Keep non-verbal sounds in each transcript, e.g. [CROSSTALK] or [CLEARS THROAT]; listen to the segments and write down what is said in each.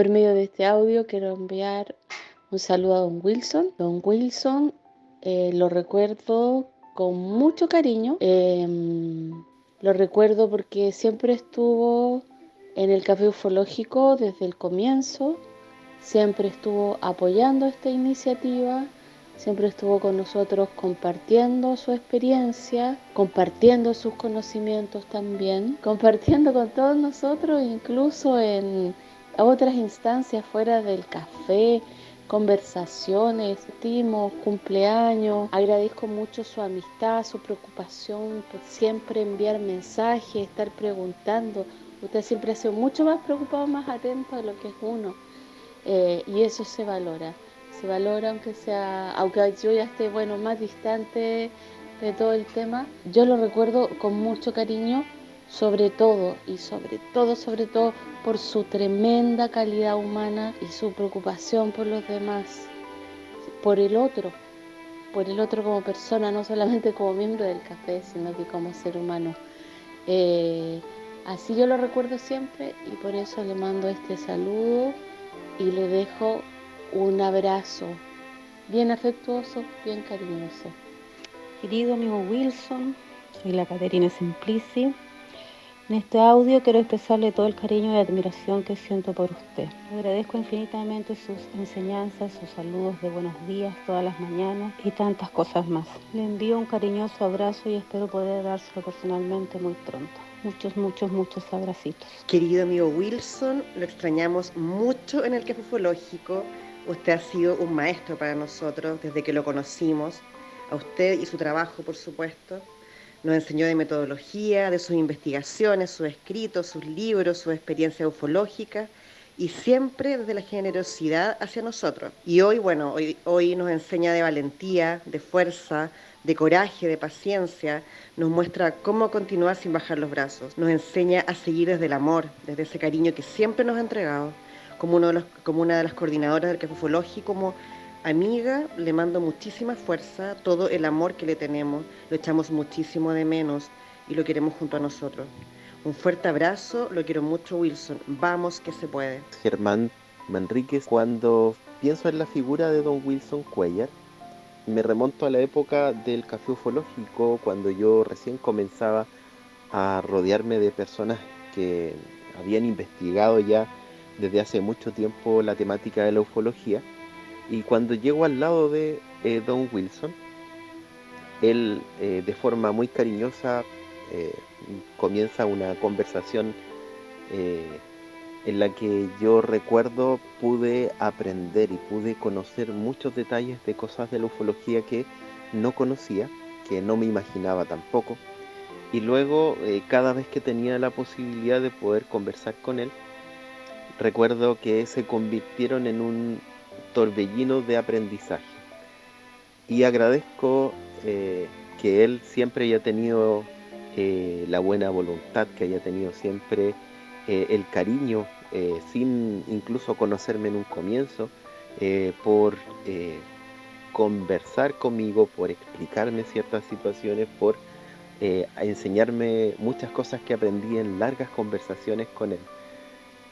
Por medio de este audio quiero enviar un saludo a don Wilson. Don Wilson eh, lo recuerdo con mucho cariño. Em, lo recuerdo porque siempre estuvo en el café ufológico desde el comienzo, siempre estuvo apoyando esta iniciativa, siempre estuvo con nosotros compartiendo su experiencia, compartiendo sus conocimientos también, compartiendo con todos nosotros incluso en otras instancias fuera del café, conversaciones, estimo, cumpleaños. Agradezco mucho su amistad, su preocupación por siempre enviar mensajes, estar preguntando. Usted siempre ha sido mucho más preocupado, más atento a lo que es uno. Eh, y eso se valora. Se valora aunque sea, aunque yo ya esté bueno más distante de todo el tema. Yo lo recuerdo con mucho cariño sobre todo y sobre todo, sobre todo por su tremenda calidad humana y su preocupación por los demás, por el otro, por el otro como persona, no solamente como miembro del café, sino que como ser humano. Eh, así yo lo recuerdo siempre y por eso le mando este saludo y le dejo un abrazo bien afectuoso, bien cariñoso. Querido amigo Wilson, soy la Caterina Simplici en este audio quiero expresarle todo el cariño y admiración que siento por usted. agradezco infinitamente sus enseñanzas, sus saludos de buenos días todas las mañanas y tantas cosas más. Le envío un cariñoso abrazo y espero poder dárselo personalmente muy pronto. Muchos, muchos, muchos abracitos. Querido amigo Wilson, lo extrañamos mucho en el Café Ufológico. Usted ha sido un maestro para nosotros desde que lo conocimos. A usted y su trabajo, por supuesto. Nos enseñó de metodología, de sus investigaciones, sus escritos, sus libros, su experiencia ufológica y siempre desde la generosidad hacia nosotros. Y hoy, bueno, hoy, nos enseña de valentía, de fuerza, de coraje, de paciencia, nos muestra cómo continuar sin bajar los brazos, nos enseña a seguir desde el amor, desde ese cariño que siempre nos ha entregado, como una de las coordinadoras del Café Ufológico, como Amiga, le mando muchísima fuerza, todo el amor que le tenemos, lo echamos muchísimo de menos y lo queremos junto a nosotros. Un fuerte abrazo, lo quiero mucho Wilson, vamos que se puede. Germán Manríquez, cuando pienso en la figura de don Wilson Cuellar, me remonto a la época del café ufológico, cuando yo recién comenzaba a rodearme de personas que habían investigado ya desde hace mucho tiempo la temática de la ufología y cuando llego al lado de eh, Don Wilson, él eh, de forma muy cariñosa eh, comienza una conversación en la que yo recuerdo pude aprender y pude conocer muchos detalles de cosas de la ufología que no conocía, que no me imaginaba tampoco. Y luego, cada vez que tenía la posibilidad de poder conversar con él, recuerdo que se convirtieron en un torbellino de aprendizaje. Y agradezco eh, que él siempre haya tenido eh, la buena voluntad, que haya tenido siempre eh, el cariño, sin incluso conocerme en un comienzo, por conversar conmigo, por explicarme ciertas situaciones, por enseñarme muchas cosas que aprendí en largas conversaciones con él.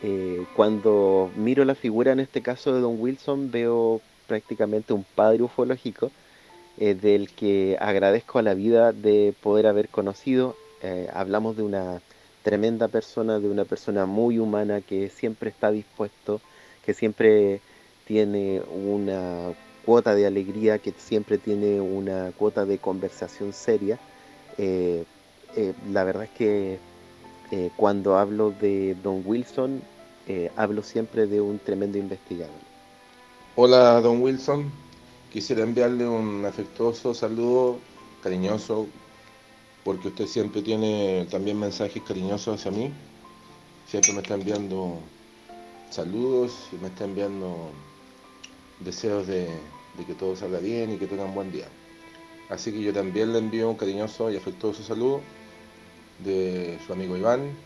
Eh, cuando miro la figura en este caso de Don Wilson veo prácticamente un padre ufológico eh, del que agradezco a la vida de poder haber conocido. Eh, hablamos de una tremenda persona, de una persona muy humana que siempre está dispuesto, que siempre tiene una cuota de alegría, que siempre tiene una cuota de conversación seria. la verdad es que eh, cuando hablo de Don Wilson, eh, hablo siempre de un tremendo investigador. Hola, Don Wilson. Quisiera enviarle un afectuoso saludo, cariñoso, porque usted siempre tiene también mensajes cariñosos hacia mí. Siempre me está enviando saludos y me está enviando deseos de, que todo salga bien y que tenga un buen día. Así que yo también le envío un cariñoso y afectuoso saludo de su amigo Iván.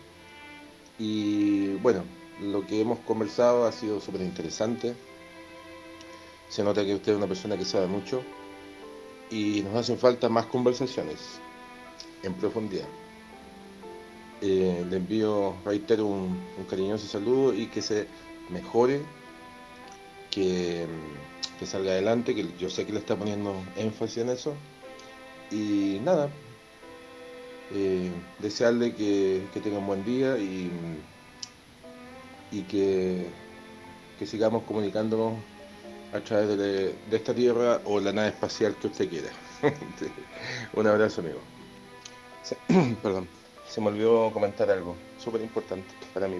Y bueno, lo que hemos conversado ha sido súper interesante. Se nota que usted es una persona que sabe mucho y nos hacen falta más conversaciones en profundidad. Eh, le envío, reitero, un, un, cariñoso saludo y que se mejore, que, que salga adelante, que yo sé que le está poniendo énfasis en eso. Y nada, eh, desearle que, que, tenga un buen día y, y que, que, sigamos comunicándonos a través de, de, esta tierra o la nave espacial que usted quiera. [LAUGHS] un abrazo, amigo. [CLEARS THROAT] Perdón, se me olvidó comentar algo súper importante para mí,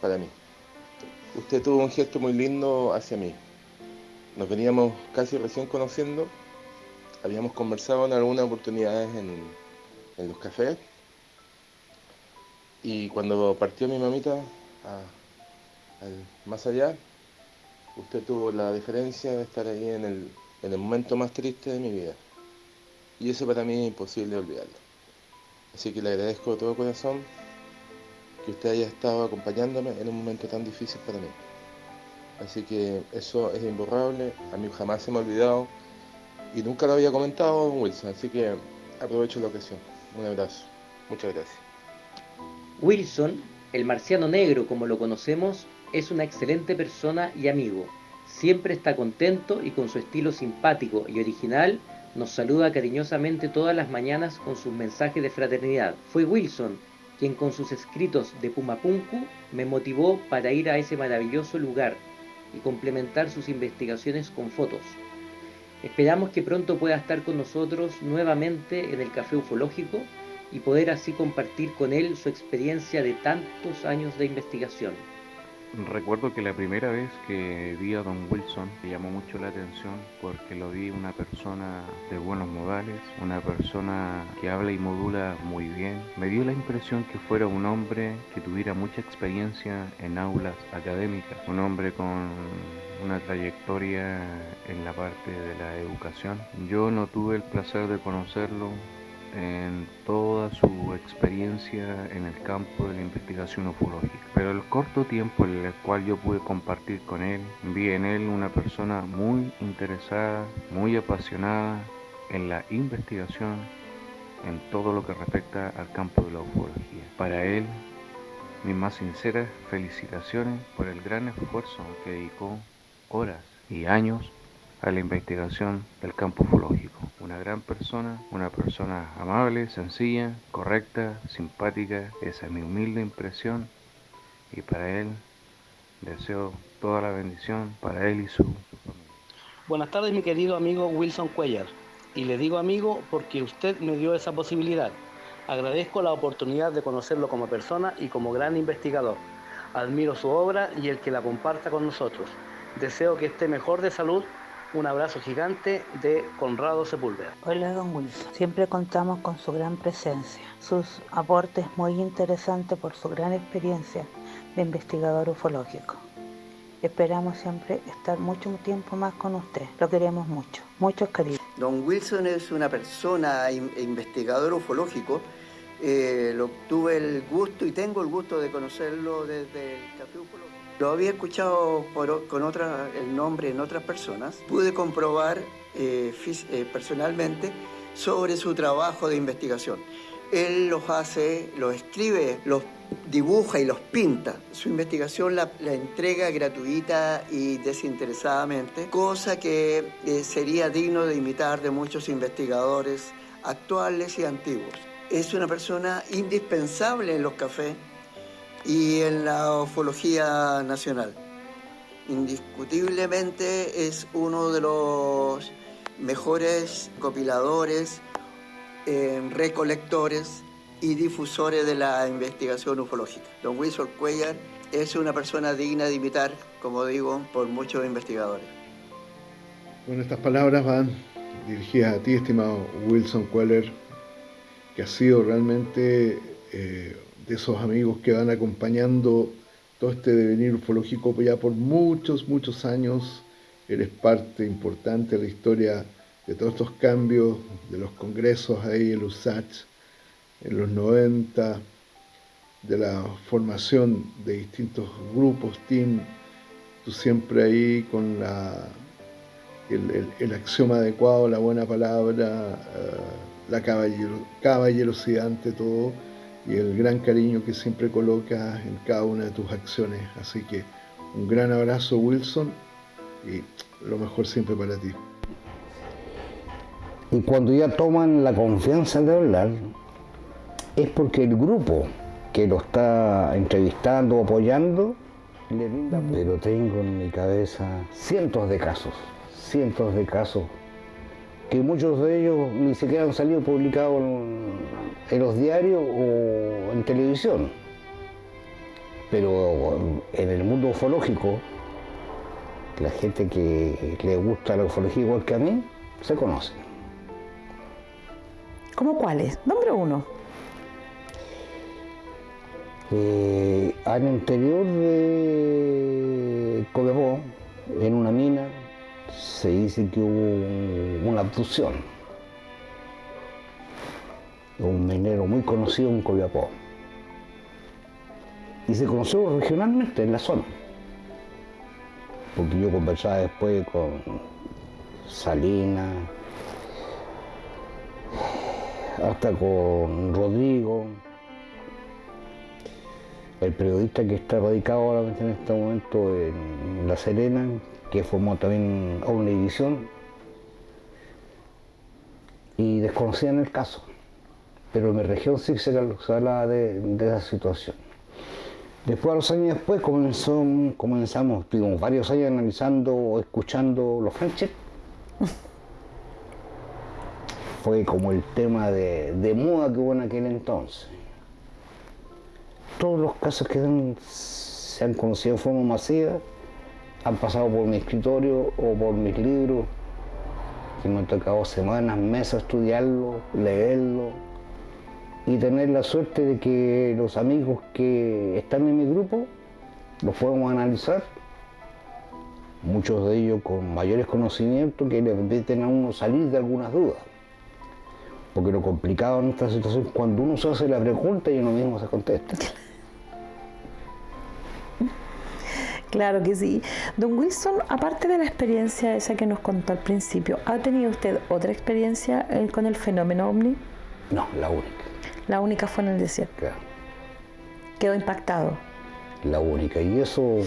para mí. Usted tuvo un gesto muy lindo hacia mí. Nos veníamos casi recién conociendo, habíamos conversado en algunas oportunidades en, en los cafés. Y cuando partió mi mamita más allá, usted tuvo la diferencia de estar ahí en el, en el momento más triste de mi vida. Y eso para mí es imposible olvidarlo. Así que le agradezco de todo corazón que usted haya estado acompañándome en un momento tan difícil para mí. Así que eso es imborrable, a mí jamás se me ha olvidado y nunca lo había comentado Wilson, así que aprovecho la ocasión. Un abrazo. Muchas gracias. Wilson, el marciano negro como lo conocemos, es una excelente persona y amigo. Siempre está contento y con su estilo simpático y original nos saluda cariñosamente todas las mañanas con sus mensajes de fraternidad. Fue Wilson quien con sus escritos de Pumapunku me motivó para ir a ese maravilloso lugar y complementar sus investigaciones con fotos. Esperamos que pronto pueda estar con nosotros nuevamente en el Café Ufológico y poder así compartir con él su experiencia de tantos años de investigación. Recuerdo que la primera vez que vi a Don Wilson me llamó mucho la atención porque lo vi una persona de buenos modales, una persona que habla y modula muy bien. Me dio la impresión que fuera un hombre que tuviera mucha experiencia en aulas académicas, un hombre con una trayectoria en la parte de la educación. Yo no tuve el placer de conocerlo, en toda su experiencia en el campo de la investigación ufológica. Pero el corto tiempo en el cual yo pude compartir con él, vi en él una persona muy interesada, muy apasionada en la investigación, en todo lo que respecta al campo de la ufología. Para él, mis más sinceras felicitaciones por el gran esfuerzo que dedicó horas y años a la investigación del campo ufológico. Una gran persona, una persona amable, sencilla, correcta, simpática, esa es mi humilde impresión y para él deseo toda la bendición para él y su, familia. Buenas tardes mi querido amigo Wilson Cuellar y le digo amigo porque usted me dio esa posibilidad. Agradezco la oportunidad de conocerlo como persona y como gran investigador. Admiro su obra y el que la comparta con nosotros. Deseo que esté mejor de salud un abrazo gigante de Conrado Sepúlveda. Hola, don Wilson. Siempre contamos con su gran presencia. Sus aportes muy interesantes por su gran experiencia de investigador ufológico. Esperamos siempre estar mucho tiempo más con usted. Lo queremos mucho. Muchos cariños. Don Wilson es una persona investigador ufológico. Eh, lo tuve el gusto y tengo el gusto de conocerlo desde el Café Ufológico. Lo había escuchado con otra, el nombre en otras personas. Pude comprobar eh, eh, personalmente sobre su trabajo de investigación. Él los hace, los escribe, los dibuja y los pinta. Su investigación la, la entrega gratuita y desinteresadamente, cosa que eh, sería digno de imitar de muchos investigadores actuales y antiguos. Es una persona indispensable en los cafés y en la ufología nacional. Indiscutiblemente es uno de los mejores copiladores, eh, recolectores y difusores de la investigación ufológica. Don Wilson Cuellar es una persona digna de imitar, como digo, por muchos investigadores. Bueno, estas palabras van dirigidas a ti, estimado Wilson Cuellar, que ha sido realmente eh, de esos amigos que van acompañando todo este devenir ufológico ya por muchos, muchos años. Eres parte importante de la historia de todos estos cambios, de los congresos ahí en USACH en los 90, de la formación de distintos grupos, team, tú siempre ahí con la, el, el, el axioma adecuado, la buena palabra, uh, la caballero, caballerosidad ante todo y el gran cariño que siempre colocas en cada una de tus acciones. Así que Un gran abrazo Wilson y lo mejor siempre para ti. Y cuando ya toman la confianza de hablar, es porque el grupo que lo está entrevistando o apoyando le brinda. Pero tengo en mi cabeza cientos de casos, cientos de casos, que muchos de ellos ni siquiera han salido publicados en, los diarios o en televisión. Pero en el mundo ufológico, la gente que le gusta la ufología igual que a mí, se conocen. ¿Cómo cuáles? Nombre uno. Eh, al interior de Copiapó, en una mina, se dice que hubo una abducción. Un minero muy conocido en Copiapó. Y se conoció regionalmente en la zona. Porque yo conversaba después con Salinas, hasta con Rodrigo, el periodista que está radicado ahora en este momento en La Serena, que formó también Omnivisión, y desconocían el caso. Pero en mi región sí se hablaba de, esa situación. Después, a los años después, comenzó, comenzamos, tuvimos varios años analizando o escuchando los Franches. [LAUGHS] Fue como el tema de, de moda que hubo en aquel entonces todos los casos que se han conocido de forma masiva han pasado por mi escritorio o por mis libros, que me ha tocado semanas, meses estudiarlo, leerlo y tener la suerte de que los amigos que están en mi grupo los podemos analizar, muchos de ellos con mayores conocimientos que le permiten a uno salir de algunas dudas. Porque lo complicado en esta situación es cuando uno se hace la pregunta y uno mismo se contesta. Claro que sí. Don Wilson, aparte de la experiencia esa que nos contó al principio, ¿ha tenido usted otra experiencia eh, con el fenómeno ovni? No, la única. La única fue en el desierto. Claro. Quedó impactado. La única. Y eso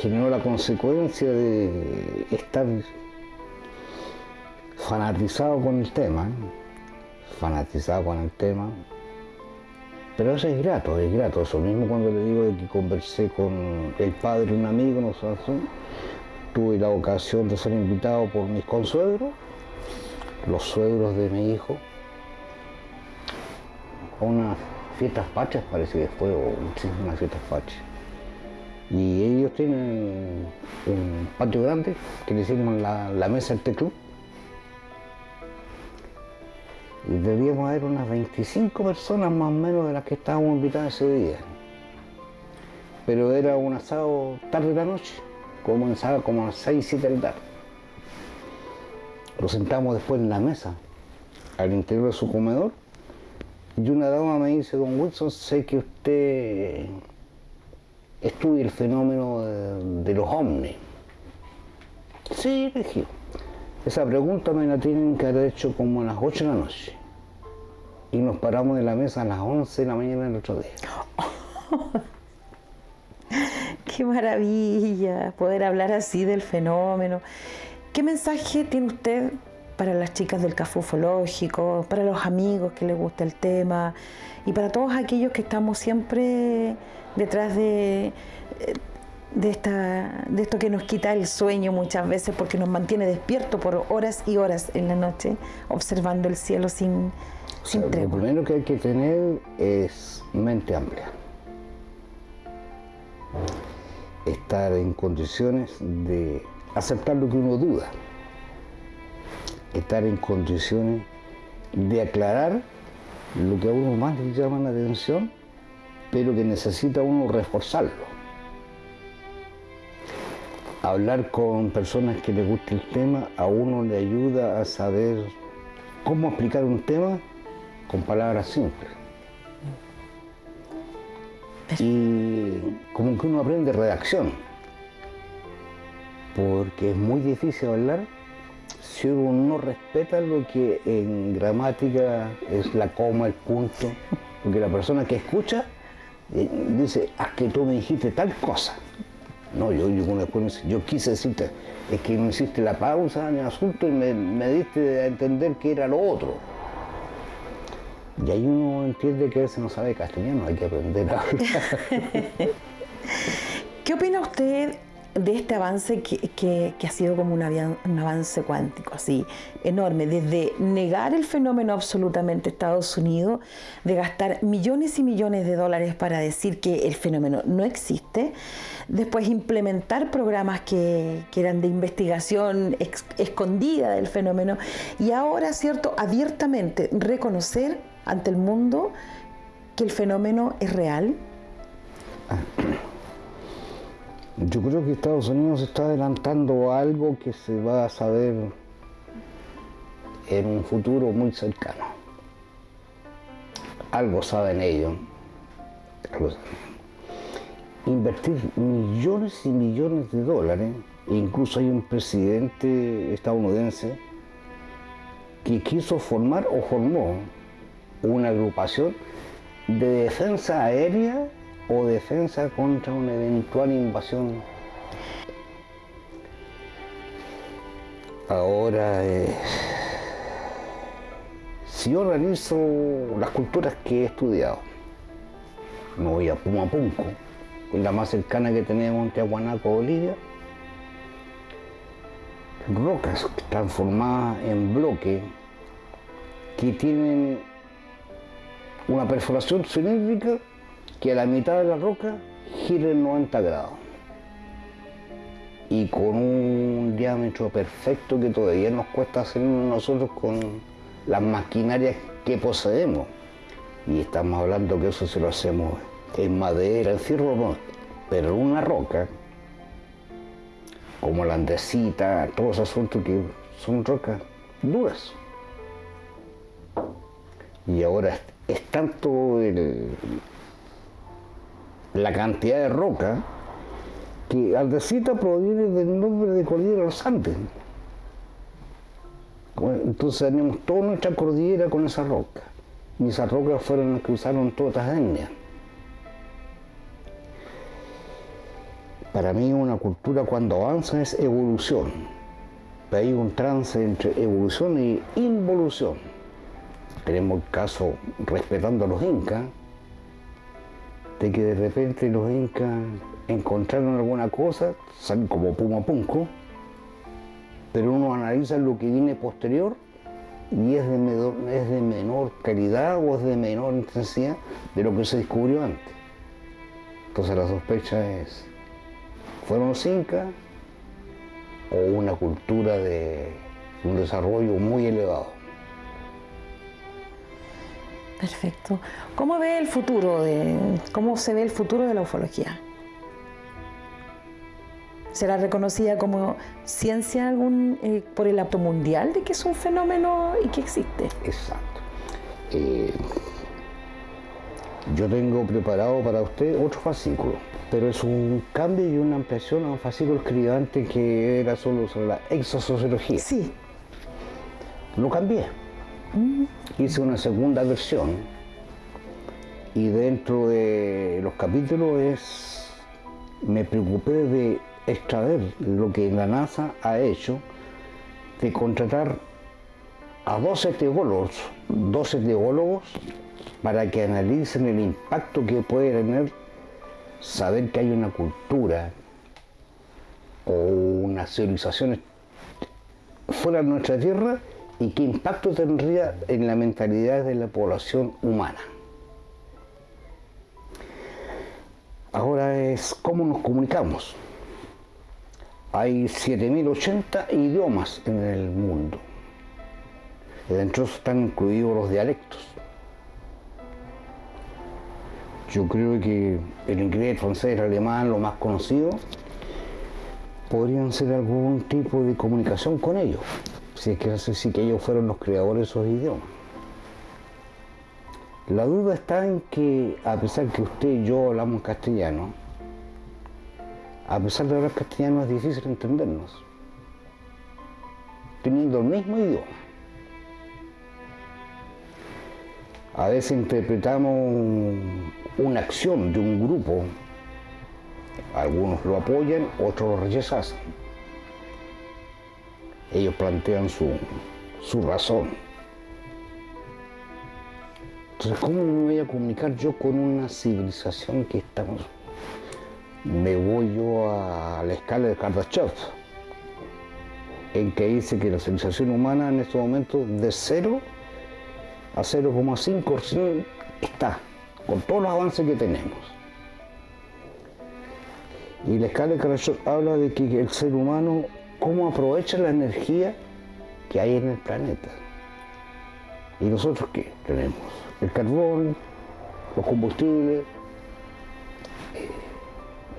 generó la consecuencia de estar fanatizado con el tema, ¿eh? fanatizado con el tema, pero eso es grato, es grato. Eso mismo cuando le digo que conversé con el padre de un amigo, no tuve la ocasión de ser invitado por mis consuegros, los suegros de mi hijo, a unas fiestas pachas, parece que fue, o fiestas pachas. Y ellos tienen un patio grande que le hicimos la, la mesa del club y debíamos haber unas 25 personas más o menos de las que estábamos invitadas ese día. Pero era un asado tarde de la noche, comenzaba como a las 6, 7 de la tarde. Lo sentamos después en la mesa, al interior de su comedor, y una dama me dice, don Wilson, sé que usted estudia el fenómeno de, los ovnis. Sí, dije. Esa pregunta me la tienen que haber hecho como a las 8 de la noche y nos paramos de la mesa a las 11 de la mañana del otro día. [LAUGHS] Qué maravilla poder hablar así del fenómeno. ¿Qué mensaje tiene usted para las chicas del café ufológico, para los amigos que les gusta el tema y para todos aquellos que estamos siempre detrás de, de, esta, de esto que nos quita el sueño muchas veces porque nos mantiene despierto por horas y horas en la noche observando el cielo sin, lo primero que hay que tener es mente amplia. Estar en condiciones de aceptar lo que uno duda. Estar en condiciones de aclarar lo que a uno más le llama la atención, pero que necesita uno reforzarlo. Hablar con personas que les guste el tema a uno le ayuda a saber cómo explicar un tema con palabras simples. Y como que uno aprende redacción, porque es muy difícil hablar si uno no respeta lo que en gramática es la coma, el punto, porque la persona que escucha eh, dice, a que tú me dijiste tal cosa. No, yo, yo después yo quise decirte, es que no hiciste la pausa en el asunto y me, me diste a entender que era lo otro. Y ahí uno entiende que a veces no sabe castellano, hay que aprender a. [LAUGHS] ¿Qué opina usted de este avance que, ha sido como un, avance cuántico, así enorme, desde negar el fenómeno absolutamente Estados Unidos, de gastar millones y millones de dólares para decir que el fenómeno no existe, después implementar programas que, eran de investigación escondida del fenómeno y ahora, cierto, abiertamente reconocer ante el mundo que el fenómeno es real. Yo creo que Estados Unidos está adelantando algo que se va a saber en un futuro muy cercano. Algo saben ellos. Invertir millones y millones de dólares, incluso hay un presidente estadounidense que quiso formar o formó una agrupación de defensa aérea o defensa contra una eventual invasión. Ahora, eh, si yo realizo las culturas que he estudiado, me voy a Pumapunco, la más cercana que tenemos en Tiahuanaco, Bolivia, rocas transformadas en bloques que tienen una perforación cilíndrica que a la mitad de la roca gira en 90 grados y con un diámetro perfecto que todavía nos cuesta hacer nosotros con las maquinarias que poseemos. Y estamos hablando que eso se lo hacemos en madera, en fierro, no, pero una roca, como la andesita, todos esos asuntos que son rocas duras. Y ahora es tanto la cantidad de roca que Aldecita proviene del nombre de Cordillera los Andes. Entonces tenemos toda nuestra cordillera con esa roca. Y esas rocas fueron las que usaron todas las etnias. Para mí una cultura cuando avanza es evolución. Hay un trance entre evolución y involución tenemos el caso, respetando a los incas, de que de repente los incas encontraron alguna cosa, salen como Puma Punco, pero uno analiza lo que viene posterior y es de, menor, es de menor calidad o es de menor intensidad de lo que se descubrió antes. Entonces la sospecha es, ¿fueron los incas o una cultura de un desarrollo muy elevado? Perfecto. ¿Cómo ve el futuro de cómo se ve el futuro de la ufología? ¿Será reconocida como ciencia algún, eh, por el acto mundial de que es un fenómeno y que existe? Exacto. Eh, yo tengo preparado para usted otro fascículo, pero es un cambio y una ampliación a un fascículo escrito antes que era solo sobre la exosociología. Sí. Lo cambié hice una segunda versión y dentro de los capítulos es, me preocupé de extraer lo que la NASA ha hecho, de contratar a 12 teólogos, 12 teólogos para que analicen el impacto que puede tener saber que hay una cultura o una civilización fuera de nuestra tierra y qué impacto tendría en la mentalidad de la población humana. Ahora es cómo nos comunicamos. Hay 7.080 idiomas en el mundo. Dentro están incluidos los dialectos. Yo creo que el inglés, el francés, el alemán, lo más conocido, podrían ser algún tipo de comunicación con ellos si es que sí que ellos fueron los creadores de esos idiomas. La duda está en que, a pesar que usted y yo hablamos castellano, a pesar de hablar castellano es difícil entendernos, teniendo el mismo idioma. A veces interpretamos una acción de un grupo, algunos lo apoyan, otros lo rechazan. Ellos plantean su, su razón. Entonces, ¿cómo me voy a comunicar yo con una civilización que estamos? Me voy yo a la escala de Kardashev, en que dice que la civilización humana en estos momentos de 0 a 0,5 está, con todos los avances que tenemos. Y la escala de Kardashev habla de que el ser humano, cómo aprovecha la energía que hay en el planeta. ¿Y nosotros qué tenemos? el carbón, los combustibles, eh,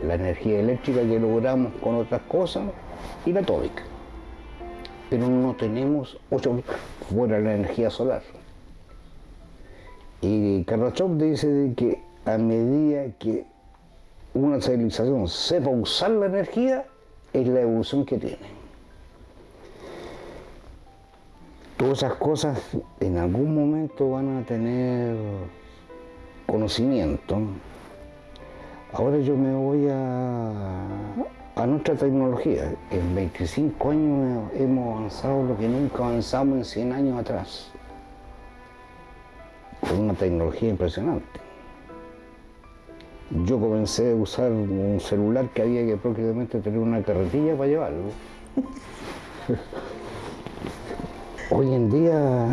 la energía eléctrica que logramos con otras cosas y la atómica. Pero no tenemos ocho fuera la energía solar. Y Kardashev dice que a medida que una civilización sepa usar la energía, es la evolución que tiene. todas esas cosas en algún momento van a tener conocimiento. Ahora yo me voy a, nuestra tecnología. En 25 años hemos avanzado lo que nunca avanzamos en 100 años atrás. Con una tecnología impresionante. Yo comencé a usar un celular que había que prácticamente tener una carretilla para llevarlo. [LAUGHS] Hoy en día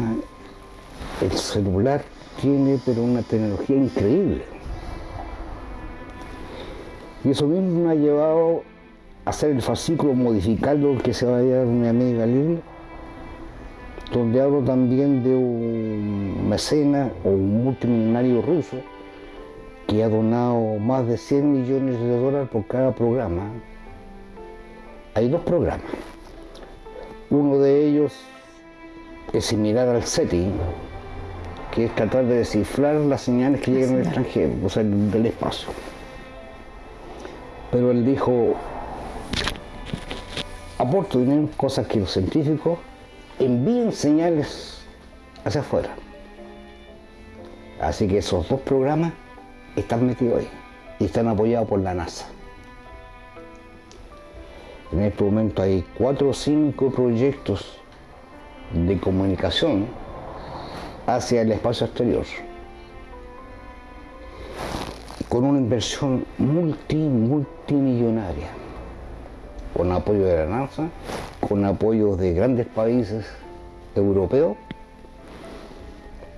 el celular tiene pero una tecnología increíble. Y eso mismo me ha llevado a hacer el fascículo modificado que se va a llevar mi amiga Lili, donde hablo también de un mecena o un multimillonario ruso que ha donado más de 100 millones de dólares por cada programa. Hay dos programas. Uno de ellos es similar al SETI, que es tratar de descifrar las señales que llegan del extranjero, o sea, del espacio. Pero él dijo, aporto dinero, cosas que los científicos envíen señales hacia afuera. Así que esos dos programas están metidos ahí y están apoyados por la NASA. En este momento hay cuatro o cinco proyectos de comunicación hacia el espacio exterior con una inversión multi, multimillonaria, con apoyo de la NASA, con apoyo de grandes países europeos.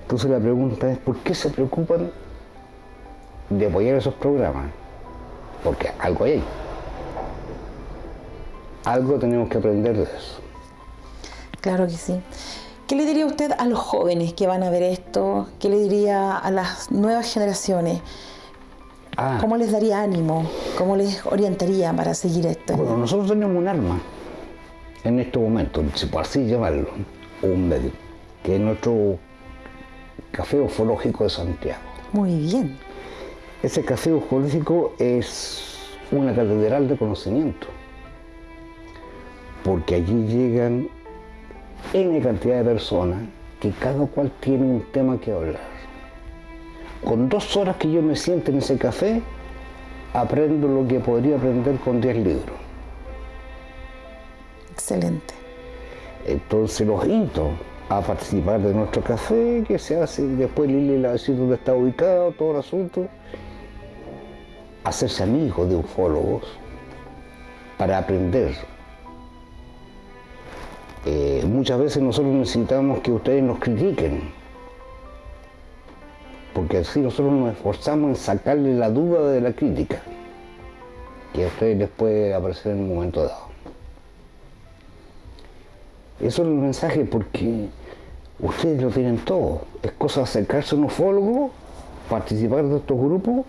Entonces la pregunta es, ¿por qué se preocupan de apoyar esos programas? Porque algo hay. Algo tenemos que aprender de eso. Claro que sí. ¿Qué le diría usted a los jóvenes que van a ver esto? ¿Qué le diría a las nuevas generaciones? Ah. ¿Cómo les daría ánimo? ¿Cómo les orientaría para seguir esto? Bueno, nosotros tenemos un arma en este momento, si por así llamarlo, un medio, que es nuestro café ufológico de Santiago. Muy bien. Ese café ufológico es una catedral de conocimiento, porque allí llegan N cantidad de personas que cada cual tiene un tema que hablar. Con dos horas que yo me siento en ese café, aprendo lo que podría aprender con 10 libros. Excelente. Entonces los invito a participar de nuestro café, que se hace, después Lili le va a decir dónde está ubicado, todo el asunto. Hacerse amigos de ufólogos para aprender eh, muchas veces nosotros necesitamos que ustedes nos critiquen, porque así nosotros nos esforzamos en sacarle la duda de la crítica, que a ustedes les puede aparecer en un momento dado. Eso es el mensaje porque ustedes lo tienen todo. Es cosa de acercarse a un ufólogo, participar de estos grupos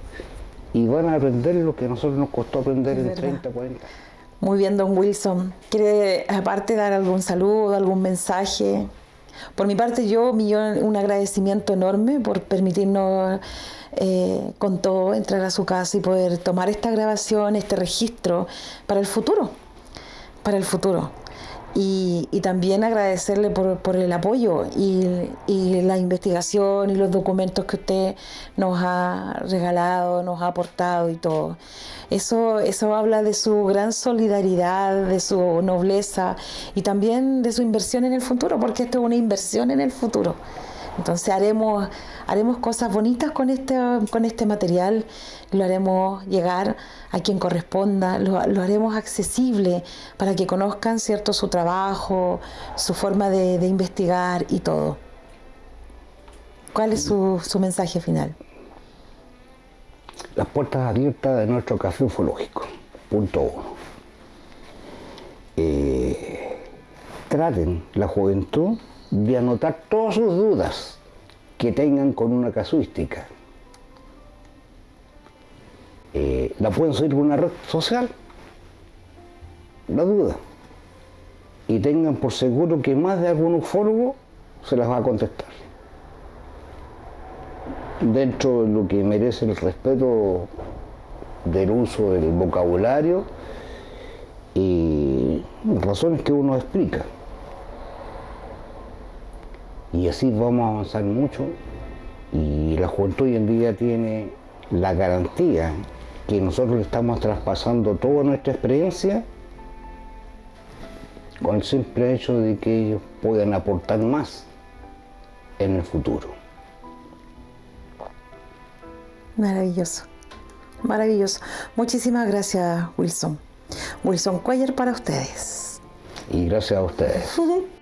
y van a aprender lo que a nosotros nos costó aprender en 30, 40 años. Muy bien, don Wilson. ¿Quiere aparte dar algún saludo, algún mensaje? Por mi parte, yo un agradecimiento enorme por permitirnos eh, con todo entrar a su casa y poder tomar esta grabación, este registro para el futuro, para el futuro. Y, también agradecerle por, el apoyo y, la investigación y los documentos que usted nos ha regalado, nos ha aportado y todo. Eso, eso habla de su gran solidaridad, de su nobleza y también de su inversión en el futuro, porque esto es una inversión en el futuro. Entonces haremos, haremos cosas bonitas con este, con este material, lo haremos llegar a quien corresponda, lo, haremos accesible para que conozcan cierto su trabajo, su forma de, investigar y todo. ¿Cuál es su, mensaje final? Las puertas abiertas de nuestro café ufológico, punto uno. Eh, traten la juventud de anotar todas sus dudas que tengan con una casuística. Eh, la pueden subir por una red social, la duda. Y tengan por seguro que más de algún ufólogo se las va a contestar. Dentro de lo que merece el respeto del uso del vocabulario y razones que uno explica y así vamos a avanzar mucho y la juventud hoy en día tiene la garantía que nosotros le estamos traspasando toda nuestra experiencia con el simple hecho de que ellos puedan aportar más en el futuro. Maravilloso, maravilloso. Muchísimas gracias, Wilson. Wilson Cuellar para ustedes. Y gracias a ustedes. [LAUGHS]